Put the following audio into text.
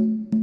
you